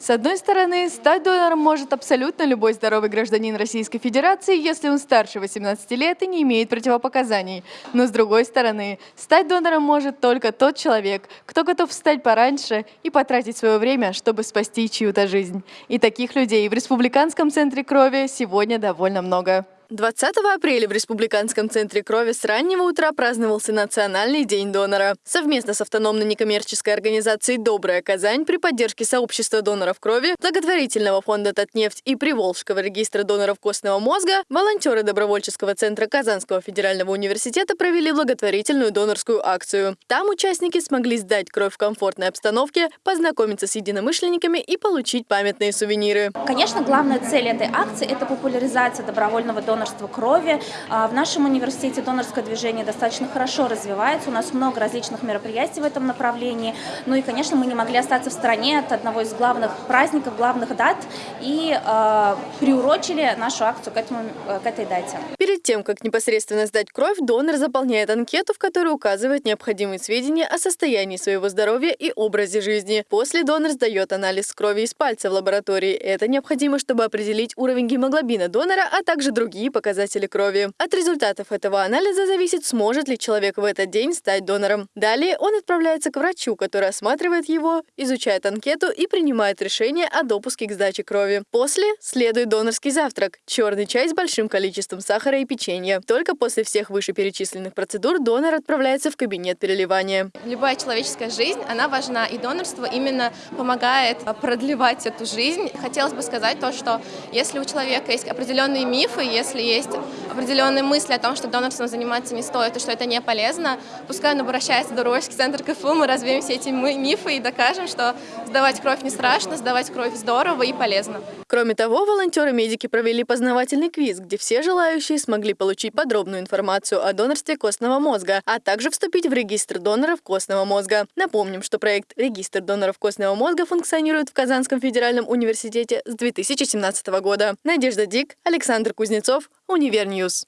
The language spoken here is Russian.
С одной стороны, стать донором может абсолютно любой здоровый гражданин Российской Федерации, если он старше 18 лет и не имеет противопоказаний. Но с другой стороны, стать донором может только тот человек, кто готов встать пораньше и потратить свое время, чтобы спасти чью-то жизнь. И таких людей в Республиканском центре крови сегодня довольно много. 20 апреля в Республиканском центре крови с раннего утра праздновался Национальный день донора. Совместно с автономной некоммерческой организацией «Добрая Казань» при поддержке сообщества доноров крови, благотворительного фонда «Татнефть» и Приволжского регистра доноров костного мозга, волонтеры добровольческого центра Казанского федерального университета провели благотворительную донорскую акцию. Там участники смогли сдать кровь в комфортной обстановке, познакомиться с единомышленниками и получить памятные сувениры. Конечно, главная цель этой акции – это популяризация добровольного донора донорства крови. А, в нашем университете донорское движение достаточно хорошо развивается, у нас много различных мероприятий в этом направлении. Ну и, конечно, мы не могли остаться в стороне от одного из главных праздников, главных дат и э, приурочили нашу акцию к, этому, к этой дате. Перед тем, как непосредственно сдать кровь, донор заполняет анкету, в которой указывает необходимые сведения о состоянии своего здоровья и образе жизни. После донор сдает анализ крови из пальца в лаборатории. Это необходимо, чтобы определить уровень гемоглобина донора, а также другие показатели крови. От результатов этого анализа зависит, сможет ли человек в этот день стать донором. Далее он отправляется к врачу, который осматривает его, изучает анкету и принимает решение о допуске к сдаче крови. После следует донорский завтрак – черный чай с большим количеством сахара и печенья. Только после всех вышеперечисленных процедур донор отправляется в кабинет переливания. Любая человеческая жизнь, она важна, и донорство именно помогает продлевать эту жизнь. Хотелось бы сказать то, что если у человека есть определенные мифы, если есть определенные мысли о том, что донорством заниматься не стоит и что это не полезно, пускай он обращается в Добровольческий центр КФУ, мы развеем все эти мифы и докажем, что сдавать кровь не страшно, сдавать кровь здорово и полезно. Кроме того, волонтеры-медики провели познавательный квиз, где все желающие смогли получить подробную информацию о донорстве костного мозга, а также вступить в регистр доноров костного мозга. Напомним, что проект «Регистр доноров костного мозга» функционирует в Казанском федеральном университете с 2017 года. Надежда Дик, Александр Кузнецов, Univer News.